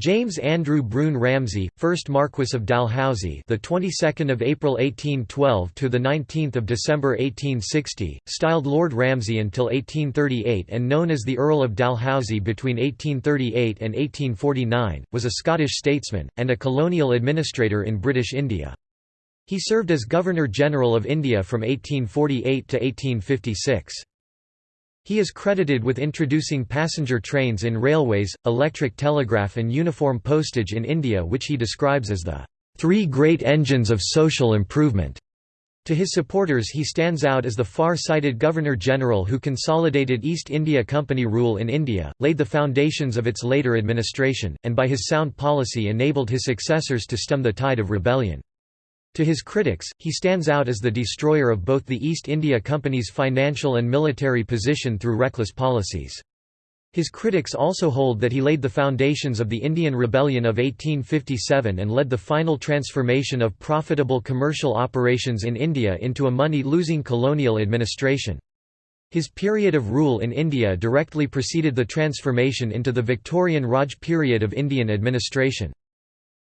James Andrew Broun Ramsay, 1st Marquess of Dalhousie, the 22nd of April 1812 to the 19th of December 1860, styled Lord Ramsay until 1838 and known as the Earl of Dalhousie between 1838 and 1849, was a Scottish statesman and a colonial administrator in British India. He served as Governor-General of India from 1848 to 1856. He is credited with introducing passenger trains in railways, electric telegraph and uniform postage in India which he describes as the three great engines of social improvement. To his supporters he stands out as the far-sighted Governor-General who consolidated East India Company rule in India, laid the foundations of its later administration, and by his sound policy enabled his successors to stem the tide of rebellion. To his critics, he stands out as the destroyer of both the East India Company's financial and military position through reckless policies. His critics also hold that he laid the foundations of the Indian Rebellion of 1857 and led the final transformation of profitable commercial operations in India into a money-losing colonial administration. His period of rule in India directly preceded the transformation into the Victorian Raj period of Indian administration.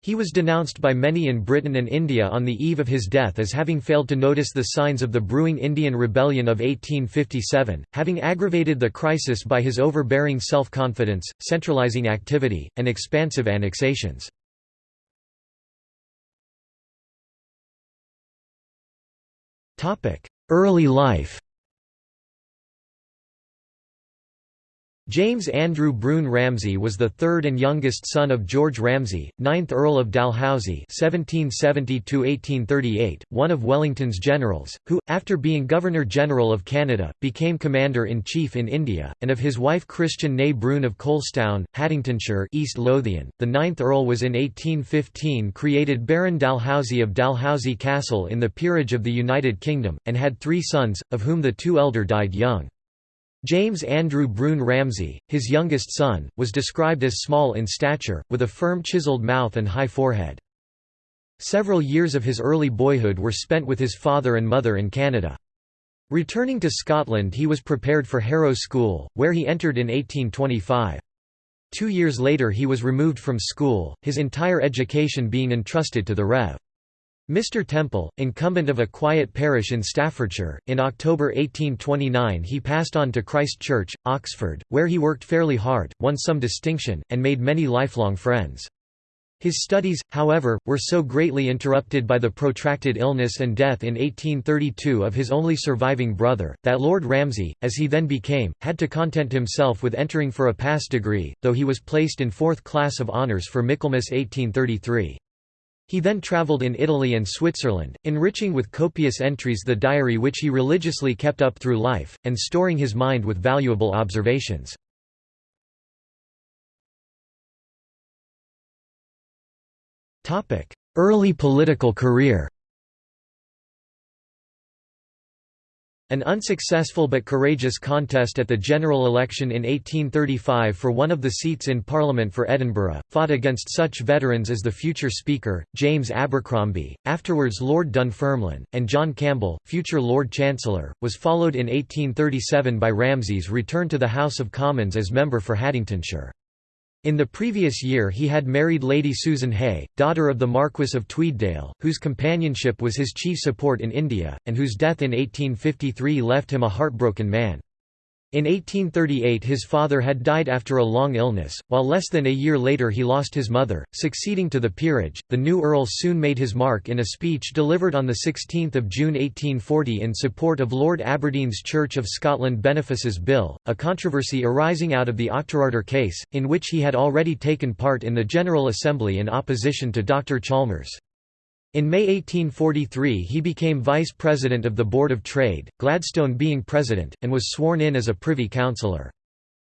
He was denounced by many in Britain and India on the eve of his death as having failed to notice the signs of the brewing Indian Rebellion of 1857, having aggravated the crisis by his overbearing self-confidence, centralising activity, and expansive annexations. Early life James Andrew Broun Ramsay was the third and youngest son of George Ramsay, 9th Earl of Dalhousie (1770–1838), one of Wellington's generals, who, after being Governor-General of Canada, became Commander-in-Chief in India, and of his wife Christian née Broun of Coalstoun, Haddingtonshire, East Lothian. The 9th Earl was in 1815 created Baron Dalhousie of Dalhousie Castle in the Peerage of the United Kingdom, and had three sons, of whom the two elder died young. James Andrew Broun Ramsay, his youngest son, was described as small in stature, with a firm chiseled mouth and high forehead. Several years of his early boyhood were spent with his father and mother in Canada. Returning to Scotland he was prepared for Harrow School, where he entered in 1825. Two years later he was removed from school, his entire education being entrusted to the Rev. Mr. Temple, incumbent of a quiet parish in Staffordshire, in October 1829 he passed on to Christ Church, Oxford, where he worked fairly hard, won some distinction, and made many lifelong friends. His studies, however, were so greatly interrupted by the protracted illness and death in 1832 of his only surviving brother, that Lord Ramsay, as he then became, had to content himself with entering for a pass degree, though he was placed in fourth class of honours for Michaelmas 1833. He then travelled in Italy and Switzerland, enriching with copious entries the diary which he religiously kept up through life, and storing his mind with valuable observations. Early political career An unsuccessful but courageous contest at the general election in 1835 for one of the seats in Parliament for Edinburgh, fought against such veterans as the future Speaker, James Abercromby, afterwards Lord Dunfermline, and John Campbell, future Lord Chancellor, was followed in 1837 by Ramsay's return to the House of Commons as member for Haddingtonshire. In the previous year he had married Lady Susan Hay, daughter of the Marquess of Tweeddale, whose companionship was his chief support in India, and whose death in 1853 left him a heartbroken man. In 1838 his father had died after a long illness, while less than a year later he lost his mother. Succeeding to the peerage, the new earl soon made his mark in a speech delivered on 16 June 1840 in support of Lord Aberdeen's Church of Scotland Benefices Bill, a controversy arising out of the Auchterarder case, in which he had already taken part in the General Assembly in opposition to Dr Chalmers. In May 1843 he became vice president of the Board of Trade, Gladstone being president, and was sworn in as a privy councillor.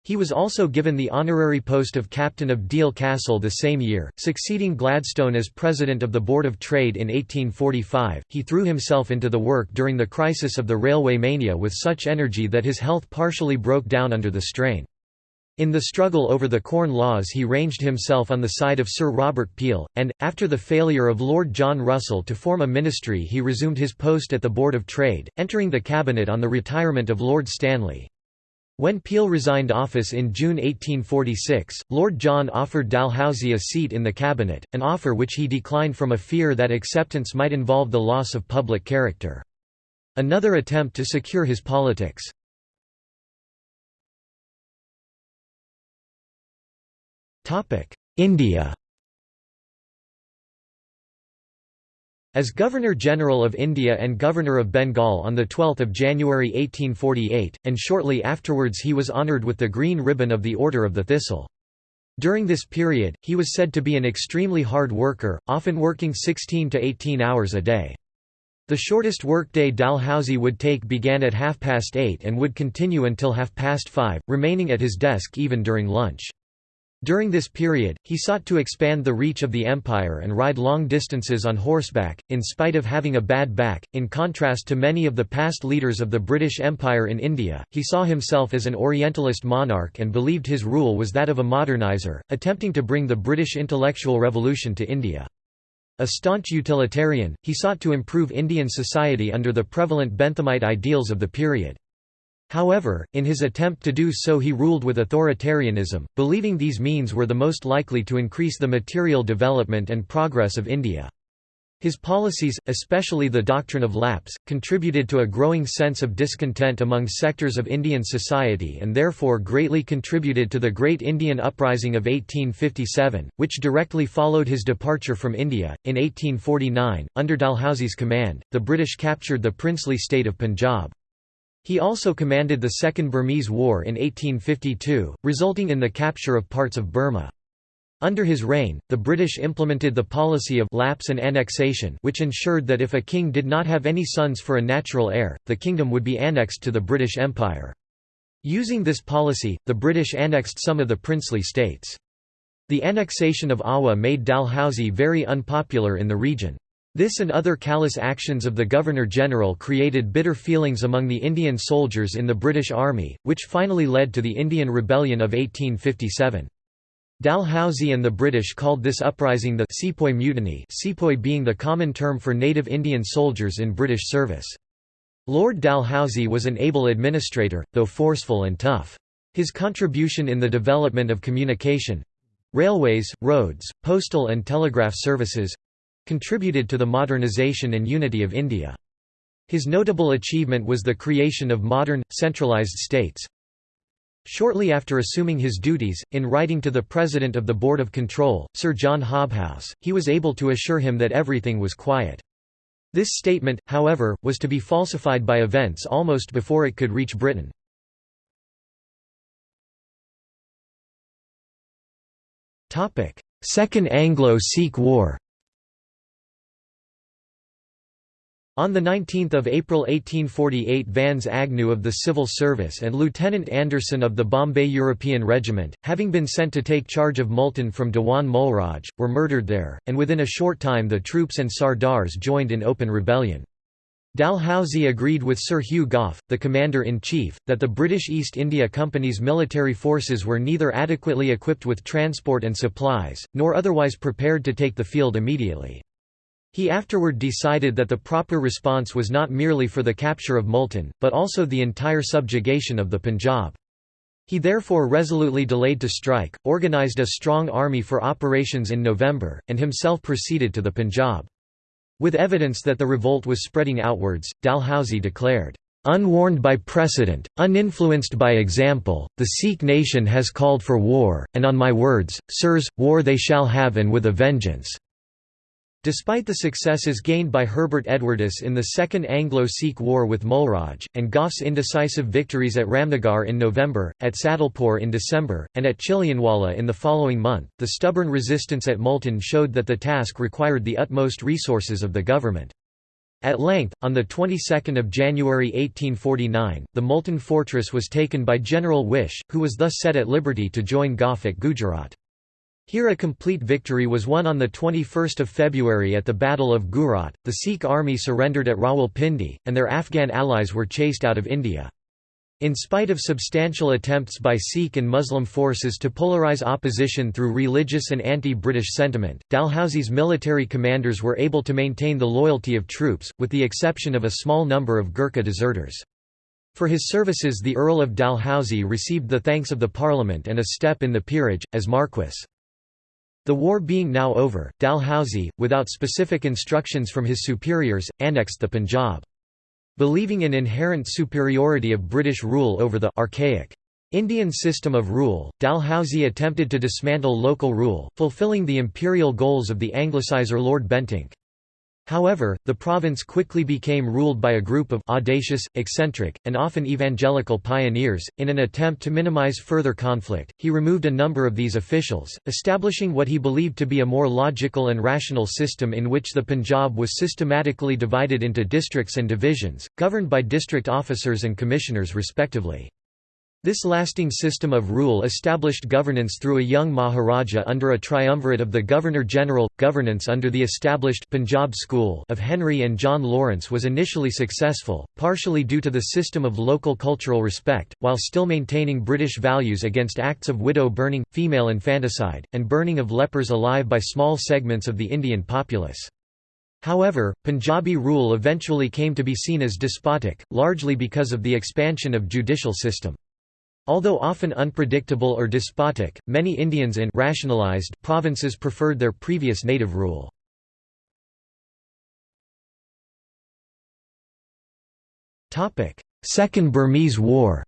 He was also given the honorary post of captain of Deal Castle the same year, succeeding Gladstone as president of the Board of Trade in 1845. He threw himself into the work during the crisis of the railway mania with such energy that his health partially broke down under the strain. In the struggle over the Corn Laws he ranged himself on the side of Sir Robert Peel, and, after the failure of Lord John Russell to form a ministry he resumed his post at the Board of Trade, entering the cabinet on the retirement of Lord Stanley. When Peel resigned office in June 1846, Lord John offered Dalhousie a seat in the cabinet, an offer which he declined from a fear that acceptance might involve the loss of public character. Another attempt to secure his politics. India As Governor-General of India and Governor of Bengal on the 12 January 1848, and shortly afterwards he was honoured with the Green Ribbon of the Order of the Thistle. During this period, he was said to be an extremely hard worker, often working 16 to 18 hours a day. The shortest workday Dalhousie would take began at half past eight and would continue until half past five, remaining at his desk even during lunch. During this period, he sought to expand the reach of the empire and ride long distances on horseback, in spite of having a bad back. In contrast to many of the past leaders of the British Empire in India, he saw himself as an Orientalist monarch and believed his rule was that of a modernizer, attempting to bring the British intellectual revolution to India. A staunch utilitarian, he sought to improve Indian society under the prevalent Benthamite ideals of the period. However, in his attempt to do so he ruled with authoritarianism, believing these means were the most likely to increase the material development and progress of India. His policies, especially the doctrine of lapse, contributed to a growing sense of discontent among sectors of Indian society and therefore greatly contributed to the Great Indian Uprising of 1857, which directly followed his departure from India. In 1849, under Dalhousie's command, the British captured the princely state of Punjab. He also commanded the Second Burmese War in 1852, resulting in the capture of parts of Burma. Under his reign, the British implemented the policy of lapse and annexation which ensured that if a king did not have any sons for a natural heir, the kingdom would be annexed to the British Empire. Using this policy, the British annexed some of the princely states. The annexation of Awadh made Dalhousie very unpopular in the region. This and other callous actions of the Governor-General created bitter feelings among the Indian soldiers in the British Army, which finally led to the Indian Rebellion of 1857. Dalhousie and the British called this uprising the Sepoy Mutiny Sepoy being the common term for native Indian soldiers in British service. Lord Dalhousie was an able administrator, though forceful and tough. His contribution in the development of communication—railways, roads, postal and telegraph services, contributed to the modernization and unity of India. His notable achievement was the creation of modern, centralized states. Shortly after assuming his duties, in writing to the President of the Board of Control, Sir John Hobhouse, he was able to assure him that everything was quiet. This statement, however, was to be falsified by events almost before it could reach Britain. Second Anglo-Sikh War On 19 April 1848 Vans Agnew of the Civil Service and Lieutenant Anderson of the Bombay European Regiment, having been sent to take charge of Multan from Dewan Mulraj, were murdered there, and within a short time the troops and Sardars joined in open rebellion. Dalhousie agreed with Sir Hugh Gough, the Commander-in-Chief, that the British East India Company's military forces were neither adequately equipped with transport and supplies, nor otherwise prepared to take the field immediately. He afterward decided that the proper response was not merely for the capture of Multan, but also the entire subjugation of the Punjab. He therefore resolutely delayed to strike, organised a strong army for operations in November, and himself proceeded to the Punjab. With evidence that the revolt was spreading outwards, Dalhousie declared, "...unwarned by precedent, uninfluenced by example, the Sikh nation has called for war, and on my words, sirs, war they shall have and with a vengeance." Despite the successes gained by Herbert Edwardes in the Second Anglo-Sikh War with Mulraj, and Gough's indecisive victories at Ramnagar in November, at Sadulapur in December, and at Chilianwala in the following month, the stubborn resistance at Multan showed that the task required the utmost resources of the government. At length, on the 22nd of January 1849, the Multan fortress was taken by General Whish, who was thus set at liberty to join Gough at Gujarat. Here a complete victory was won on 21 February at the Battle of Gujarat. The Sikh army surrendered at Rawalpindi, and their Afghan allies were chased out of India. In spite of substantial attempts by Sikh and Muslim forces to polarize opposition through religious and anti-British sentiment, Dalhousie's military commanders were able to maintain the loyalty of troops, with the exception of a small number of Gurkha deserters. For his services the Earl of Dalhousie received the thanks of the Parliament and a step in the peerage, as Marquess. The war being now over, Dalhousie, without specific instructions from his superiors, annexed the Punjab. Believing in inherent superiority of British rule over the archaic Indian system of rule, Dalhousie attempted to dismantle local rule, fulfilling the imperial goals of the Anglicizer Lord Bentinck. However, the province quickly became ruled by a group of audacious, eccentric, and often evangelical pioneers. In an attempt to minimize further conflict, he removed a number of these officials, establishing what he believed to be a more logical and rational system in which the Punjab was systematically divided into districts and divisions, governed by district officers and commissioners respectively. This lasting system of rule established governance through a young Maharaja under a triumvirate of the Governor-General. Governance under the established Punjab School of Henry and John Lawrence was initially successful, partially due to the system of local cultural respect, while still maintaining British values against acts of widow burning, female infanticide, and burning of lepers alive by small segments of the Indian populace. However, Punjabi rule eventually came to be seen as despotic, largely because of the expansion of judicial system. Although often unpredictable or despotic, many Indians in rationalized provinces preferred their previous native rule. Second Burmese War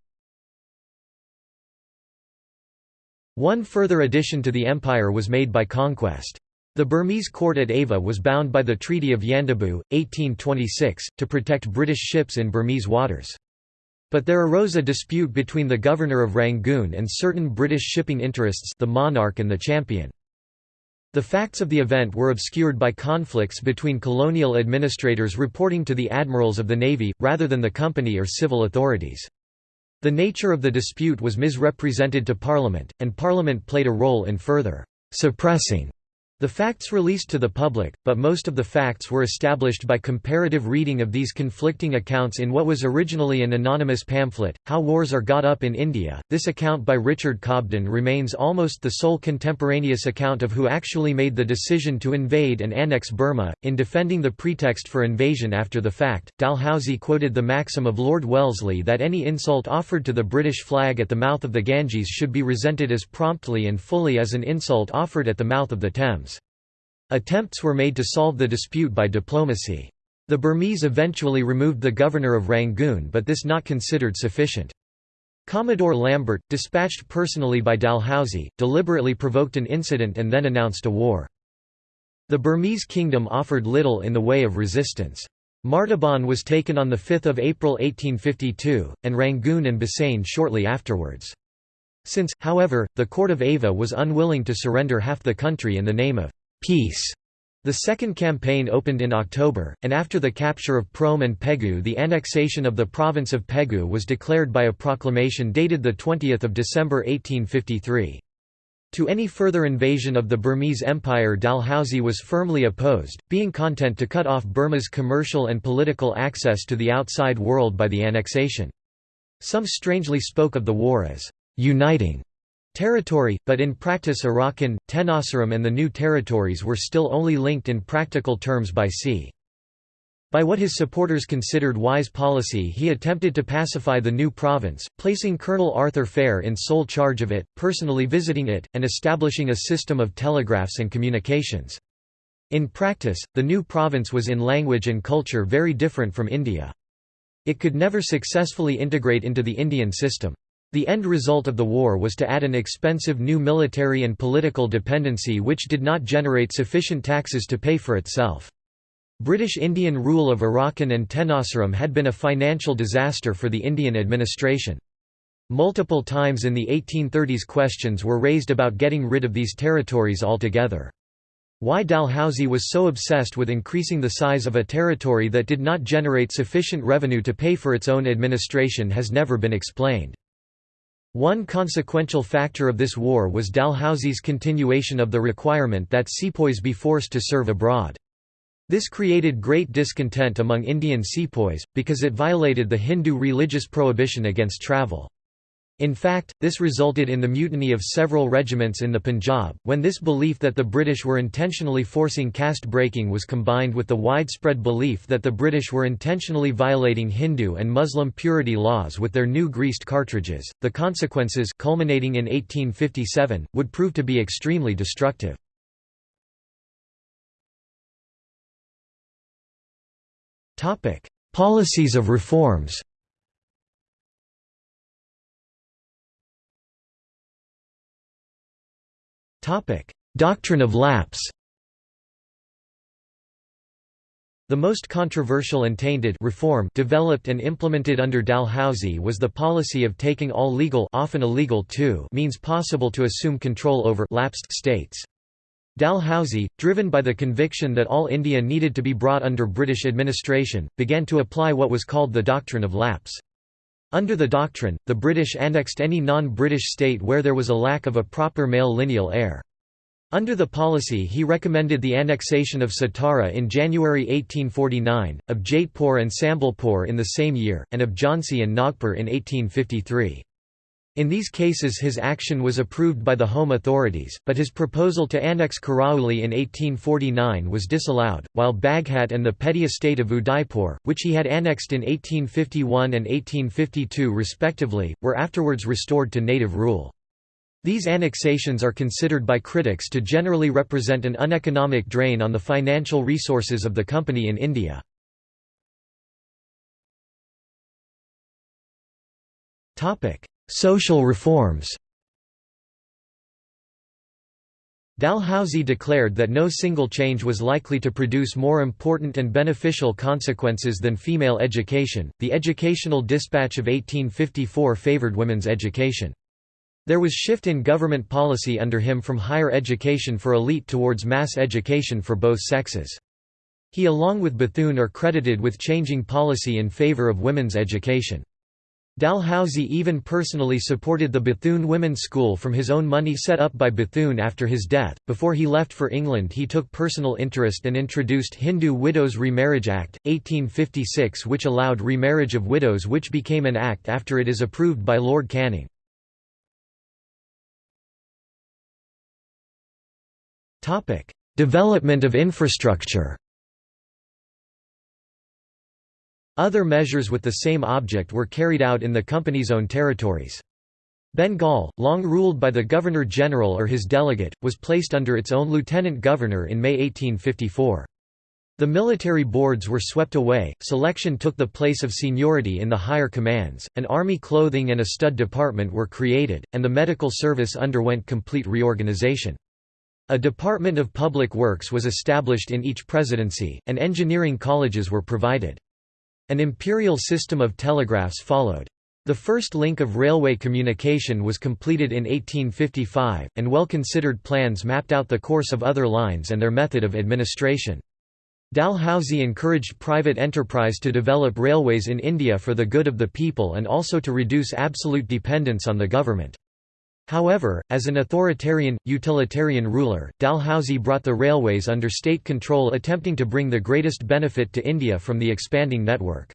One further addition to the empire was made by conquest. The Burmese court at Ava was bound by the Treaty of Yandabo, 1826, to protect British ships in Burmese waters. But there arose a dispute between the governor of Rangoon and certain British shipping interests the Monarch and the Champion. The facts of the event were obscured by conflicts between colonial administrators reporting to the admirals of the Navy, rather than the company or civil authorities. The nature of the dispute was misrepresented to Parliament, and Parliament played a role in further suppressing the facts released to the public, but most of the facts were established by comparative reading of these conflicting accounts in what was originally an anonymous pamphlet, How Wars Are Got Up in India. This account by Richard Cobden remains almost the sole contemporaneous account of who actually made the decision to invade and annex Burma. In defending the pretext for invasion after the fact, Dalhousie quoted the maxim of Lord Wellesley that any insult offered to the British flag at the mouth of the Ganges should be resented as promptly and fully as an insult offered at the mouth of the Thames. Attempts were made to solve the dispute by diplomacy. The Burmese eventually removed the governor of Rangoon but this not considered sufficient. Commodore Lambert, dispatched personally by Dalhousie, deliberately provoked an incident and then announced a war. The Burmese kingdom offered little in the way of resistance. Martaban was taken on 5 April 1852, and Rangoon and Bassein shortly afterwards. Since, however, the court of Ava was unwilling to surrender half the country in the name of peace. The second campaign opened in October, and after the capture of Prome and Pegu the annexation of the province of Pegu was declared by a proclamation dated 20 December 1853. To any further invasion of the Burmese Empire Dalhousie was firmly opposed, being content to cut off Burma's commercial and political access to the outside world by the annexation. Some strangely spoke of the war as «uniting» territory, but in practice Arakan, Tenasserim and the new territories were still only linked in practical terms by sea. By what his supporters considered wise policy he attempted to pacify the new province, placing Colonel Arthur Phayre in sole charge of it, personally visiting it, and establishing a system of telegraphs and communications. In practice, the new province was in language and culture very different from India. It could never successfully integrate into the Indian system. The end result of the war was to add an expensive new military and political dependency which did not generate sufficient taxes to pay for itself. British Indian rule of Arakan and Tenasserim had been a financial disaster for the Indian administration. Multiple times in the 1830s questions were raised about getting rid of these territories altogether. Why Dalhousie was so obsessed with increasing the size of a territory that did not generate sufficient revenue to pay for its own administration has never been explained. One consequential factor of this war was Dalhousie's continuation of the requirement that sepoys be forced to serve abroad. This created great discontent among Indian sepoys, because it violated the Hindu religious prohibition against travel. In fact, this resulted in the mutiny of several regiments in the Punjab, when this belief that the British were intentionally forcing caste breaking was combined with the widespread belief that the British were intentionally violating Hindu and Muslim purity laws with their new greased cartridges. The consequences, culminating in 1857, would prove to be extremely destructive. Policies of reforms Doctrine of lapse The most controversial and tainted reform developed and implemented under Dalhousie was the policy of taking all legal often illegal too means possible to assume control over lapsed states. Dalhousie, driven by the conviction that all India needed to be brought under British administration, began to apply what was called the doctrine of lapse. Under the doctrine, the British annexed any non-British state where there was a lack of a proper male lineal heir. Under the policy he recommended the annexation of Satara in January 1849, of Jaitpur and Sambalpur in the same year, and of Jhansi and Nagpur in 1853. In these cases his action was approved by the home authorities, but his proposal to annex Karauli in 1849 was disallowed, while Baghat and the petty estate of Udaipur, which he had annexed in 1851 and 1852 respectively, were afterwards restored to native rule. These annexations are considered by critics to generally represent an uneconomic drain on the financial resources of the company in India. Topic: Social reforms Dalhousie declared that no single change was likely to produce more important and beneficial consequences than female education. The Educational Dispatch of 1854 favored women's education. There was shift in government policy under him from higher education for elite towards mass education for both sexes. He along with Bethune are credited with changing policy in favor of women's education. Dalhousie even personally supported the Bethune Women's School from his own money set up by Bethune after his death. Before he left for England, he took personal interest and introduced Hindu Widows Remarriage Act, 1856, which allowed remarriage of widows, which became an act after it is approved by Lord Canning. Development of infrastructure Other measures with the same object were carried out in the company's own territories. Bengal, long ruled by the Governor-General or his delegate, was placed under its own lieutenant governor in May 1854. The military boards were swept away, selection took the place of seniority in the higher commands, an army clothing and a stud department were created, and the medical service underwent complete reorganization. A Department of Public Works was established in each presidency, and engineering colleges were provided. An imperial system of telegraphs followed. The first link of railway communication was completed in 1855, and well-considered plans mapped out the course of other lines and their method of administration. Dalhousie encouraged private enterprise to develop railways in India for the good of the people and also to reduce absolute dependence on the government. However, as an authoritarian, utilitarian ruler, Dalhousie brought the railways under state control attempting to bring the greatest benefit to India from the expanding network.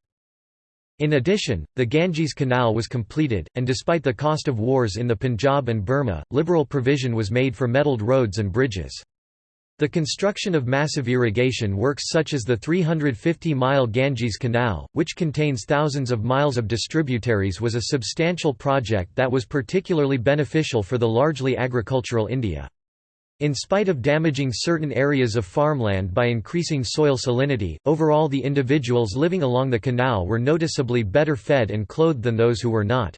In addition, the Ganges Canal was completed, and despite the cost of wars in the Punjab and Burma, liberal provision was made for metalled roads and bridges. The construction of massive irrigation works such as the 350-mile Ganges Canal, which contains thousands of miles of distributaries was a substantial project that was particularly beneficial for the largely agricultural India. In spite of damaging certain areas of farmland by increasing soil salinity, overall the individuals living along the canal were noticeably better fed and clothed than those who were not.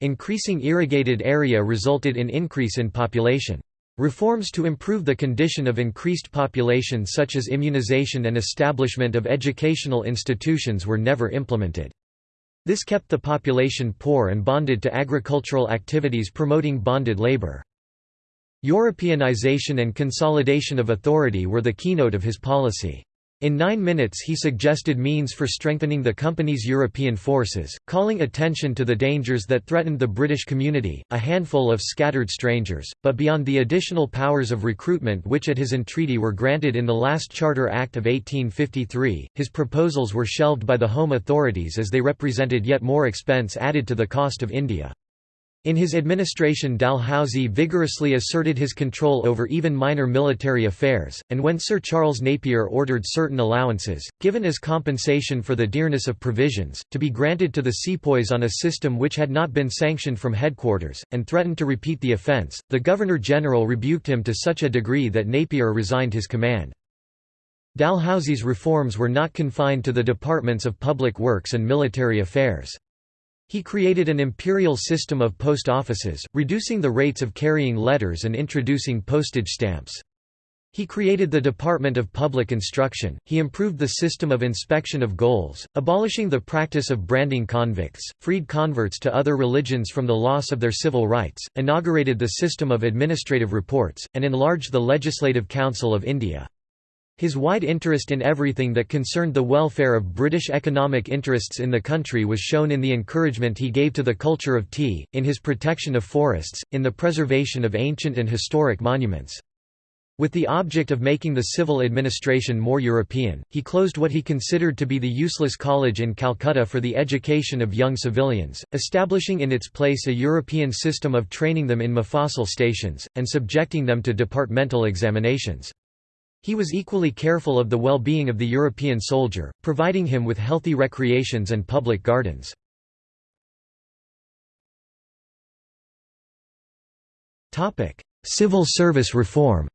Increasing irrigated area resulted in increase in population. Reforms to improve the condition of increased population such as immunization and establishment of educational institutions were never implemented. This kept the population poor and bonded to agricultural activities promoting bonded labor. Europeanization and consolidation of authority were the keynote of his policy. In nine minutes he suggested means for strengthening the company's European forces, calling attention to the dangers that threatened the British community, a handful of scattered strangers, but beyond the additional powers of recruitment which at his entreaty were granted in the last Charter Act of 1853, his proposals were shelved by the home authorities as they represented yet more expense added to the cost of India. In his administration Dalhousie vigorously asserted his control over even minor military affairs, and when Sir Charles Napier ordered certain allowances, given as compensation for the dearness of provisions, to be granted to the sepoys on a system which had not been sanctioned from headquarters, and threatened to repeat the offence, the Governor-General rebuked him to such a degree that Napier resigned his command. Dalhousie's reforms were not confined to the departments of public works and military affairs. He created an imperial system of post offices, reducing the rates of carrying letters and introducing postage stamps. He created the Department of Public Instruction, he improved the system of inspection of gaols, abolishing the practice of branding convicts, freed converts to other religions from the loss of their civil rights, inaugurated the system of administrative reports, and enlarged the Legislative Council of India. His wide interest in everything that concerned the welfare of British economic interests in the country was shown in the encouragement he gave to the culture of tea, in his protection of forests, in the preservation of ancient and historic monuments. With the object of making the civil administration more European, he closed what he considered to be the useless college in Calcutta for the education of young civilians, establishing in its place a European system of training them in Mufassil stations, and subjecting them to departmental examinations. He was equally careful of the well-being of the European soldier, providing him with healthy recreations and public gardens. Civil service reform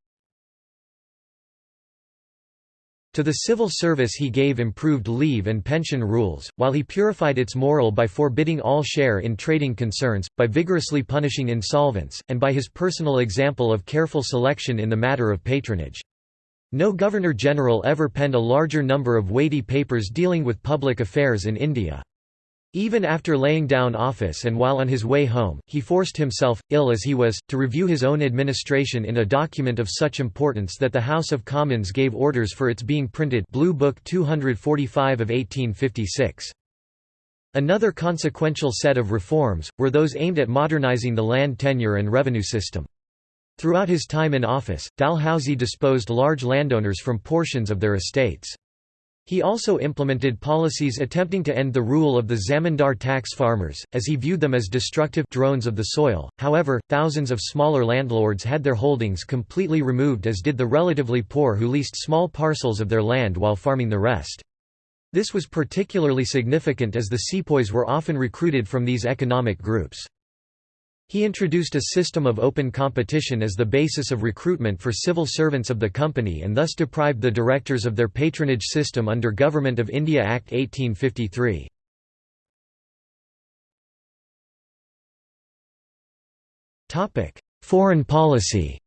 To the civil service he gave improved leave and pension rules, while he purified its moral by forbidding all share in trading concerns, by vigorously punishing insolvents, and by his personal example of careful selection in the matter of patronage. No Governor-General ever penned a larger number of weighty papers dealing with public affairs in India. Even after laying down office and while on his way home, he forced himself, ill as he was, to review his own administration in a document of such importance that the House of Commons gave orders for its being printed Blue Book 245 of 1856. Another consequential set of reforms, were those aimed at modernising the land tenure and revenue system. Throughout his time in office, Dalhousie disposed large landowners from portions of their estates. He also implemented policies attempting to end the rule of the zamindar tax farmers, as he viewed them as destructive drones of the soil. However, thousands of smaller landlords had their holdings completely removed as did the relatively poor who leased small parcels of their land while farming the rest. This was particularly significant as the sepoys were often recruited from these economic groups. He introduced a system of open competition as the basis of recruitment for civil servants of the company and thus deprived the directors of their patronage system under Government of India Act 1853. Foreign policy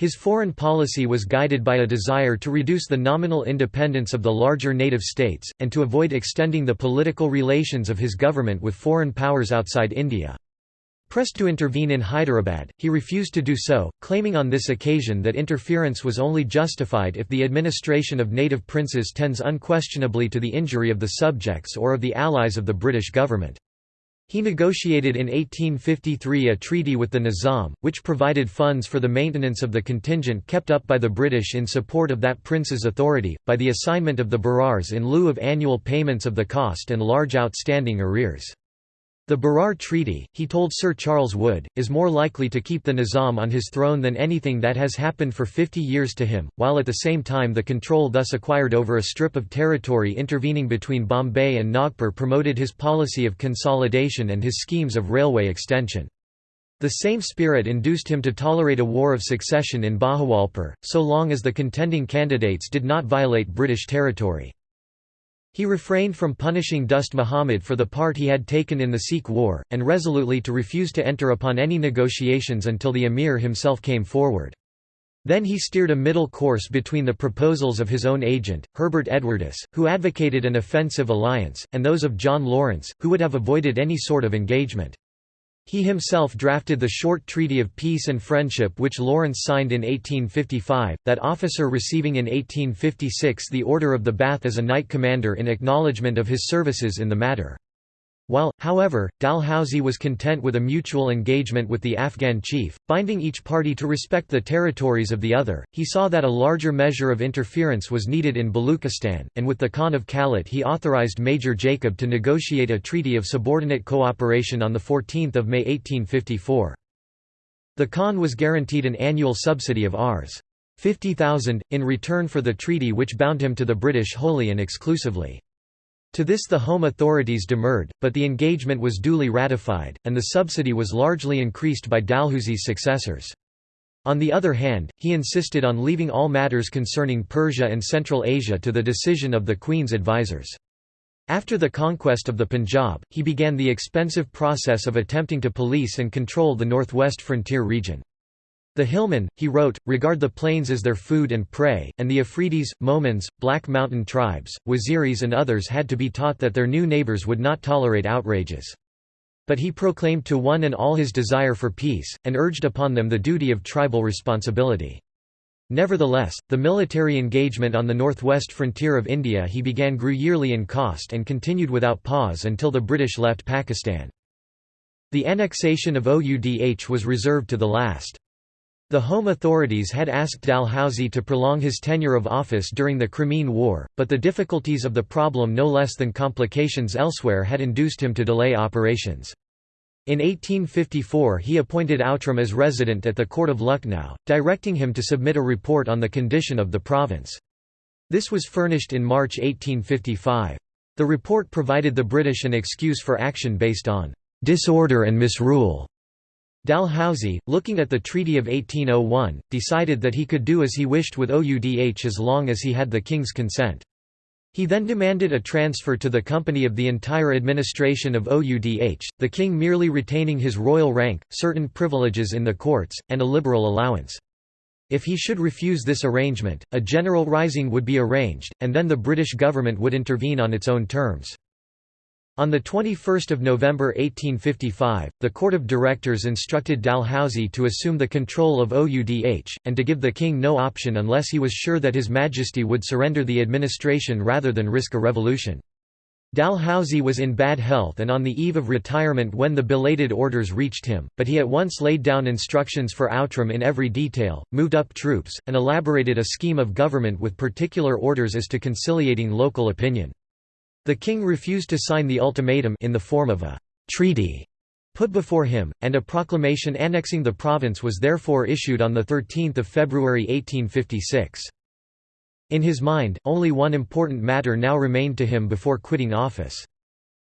His foreign policy was guided by a desire to reduce the nominal independence of the larger native states, and to avoid extending the political relations of his government with foreign powers outside India. Pressed to intervene in Hyderabad, he refused to do so, claiming on this occasion that interference was only justified if the administration of native princes tends unquestionably to the injury of the subjects or of the allies of the British government. He negotiated in 1853 a treaty with the Nizam, which provided funds for the maintenance of the contingent kept up by the British in support of that prince's authority, by the assignment of the Berars in lieu of annual payments of the cost and large outstanding arrears. The Berar Treaty, he told Sir Charles Wood, is more likely to keep the Nizam on his throne than anything that has happened for 50 years to him, while at the same time the control thus acquired over a strip of territory intervening between Bombay and Nagpur promoted his policy of consolidation and his schemes of railway extension. The same spirit induced him to tolerate a war of succession in Bahawalpur, so long as the contending candidates did not violate British territory. He refrained from punishing Dost Muhammad for the part he had taken in the Sikh war, and resolutely to refuse to enter upon any negotiations until the emir himself came forward. Then he steered a middle course between the proposals of his own agent, Herbert Edwardes, who advocated an offensive alliance, and those of John Lawrence, who would have avoided any sort of engagement. He himself drafted the short Treaty of Peace and Friendship which Lawrence signed in 1855, that officer receiving in 1856 the Order of the Bath as a knight commander in acknowledgement of his services in the matter. While, however, Dalhousie was content with a mutual engagement with the Afghan chief, binding each party to respect the territories of the other, he saw that a larger measure of interference was needed in Baluchistan, and with the Khan of Kalat he authorized Major Jacob to negotiate a treaty of subordinate cooperation on 14 May 1854. The Khan was guaranteed an annual subsidy of Rs. 50,000, in return for the treaty which bound him to the British wholly and exclusively. To this the home authorities demurred, but the engagement was duly ratified, and the subsidy was largely increased by Dalhousie's successors. On the other hand, he insisted on leaving all matters concerning Persia and Central Asia to the decision of the Queen's advisers. After the conquest of the Punjab, he began the expensive process of attempting to police and control the northwest frontier region. The hillmen, he wrote, regard the plains as their food and prey, and the Afridis, Mohmands, Black Mountain tribes, Waziris and others had to be taught that their new neighbors would not tolerate outrages. But he proclaimed to one and all his desire for peace, and urged upon them the duty of tribal responsibility. Nevertheless, the military engagement on the northwest frontier of India he began grew yearly in cost and continued without pause until the British left Pakistan. The annexation of Oudh was reserved to the last. The Home authorities had asked Dalhousie to prolong his tenure of office during the Crimean War, but the difficulties of the problem no less than complications elsewhere had induced him to delay operations. In 1854 he appointed Outram as resident at the court of Lucknow, directing him to submit a report on the condition of the province. This was furnished in March 1855. The report provided the British an excuse for action based on disorder and misrule Dalhousie, looking at the Treaty of 1801, decided that he could do as he wished with Oudh as long as he had the king's consent. He then demanded a transfer to the company of the entire administration of Oudh, the king merely retaining his royal rank, certain privileges in the courts, and a liberal allowance. If he should refuse this arrangement, a general rising would be arranged, and then the British government would intervene on its own terms. On 21 November 1855, the Court of Directors instructed Dalhousie to assume the control of Oudh, and to give the king no option unless he was sure that His Majesty would surrender the administration rather than risk a revolution. Dalhousie was in bad health and on the eve of retirement when the belated orders reached him, but he at once laid down instructions for Outram in every detail, moved up troops, and elaborated a scheme of government with particular orders as to conciliating local opinion. The king refused to sign the ultimatum in the form of a treaty put before him, and a proclamation annexing the province was therefore issued on 13 February 1856. In his mind, only one important matter now remained to him before quitting office.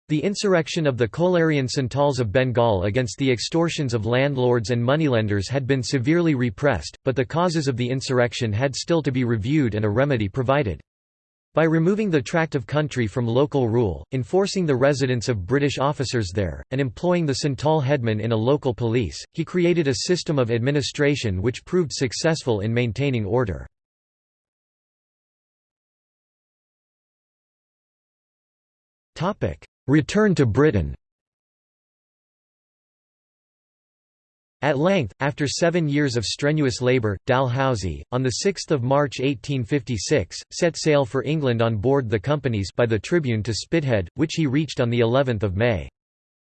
The insurrection of the Kolarian Santals of Bengal against the extortions of landlords and moneylenders had been severely repressed, but the causes of the insurrection had still to be reviewed and a remedy provided. By removing the tract of country from local rule, enforcing the residence of British officers there, and employing the Santal headman in a local police, he created a system of administration which proved successful in maintaining order. Return to Britain At length, after seven years of strenuous labour, Dalhousie, on 6 March 1856, set sail for England on board the companies by the Tribune to Spithead, which he reached on of May.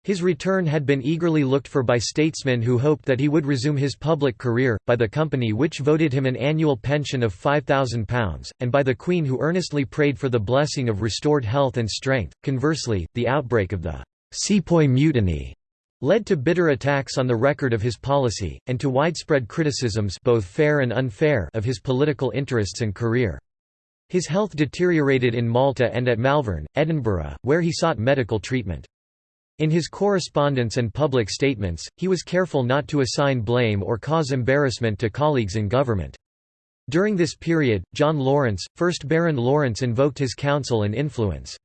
His return had been eagerly looked for by statesmen who hoped that he would resume his public career, by the company which voted him an annual pension of £5,000, and by the Queen who earnestly prayed for the blessing of restored health and strength. Conversely, the outbreak of the Sepoy Mutiny led to bitter attacks on the record of his policy, and to widespread criticisms both fair and unfair of his political interests and career. His health deteriorated in Malta and at Malvern, Edinburgh, where he sought medical treatment. In his correspondence and public statements, he was careful not to assign blame or cause embarrassment to colleagues in government. During this period, John Lawrence, 1st Baron Lawrence invoked his counsel and influence.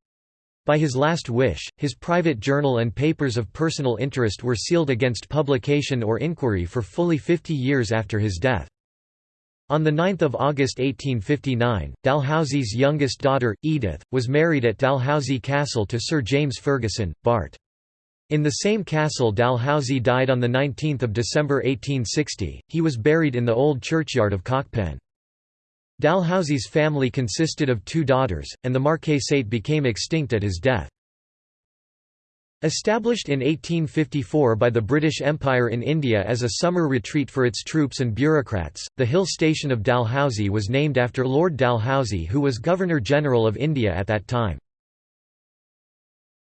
By his last wish, his private journal and papers of personal interest were sealed against publication or inquiry for fully 50 years after his death. On 9 August 1859, Dalhousie's youngest daughter, Edith, was married at Dalhousie Castle to Sir James Fergusson, Bart. In the same castle Dalhousie died on 19 December 1860, he was buried in the old churchyard of Cockpen. Dalhousie's family consisted of two daughters, and the marquisate became extinct at his death. Established in 1854 by the British Empire in India as a summer retreat for its troops and bureaucrats, the hill station of Dalhousie was named after Lord Dalhousie who was Governor-General of India at that time.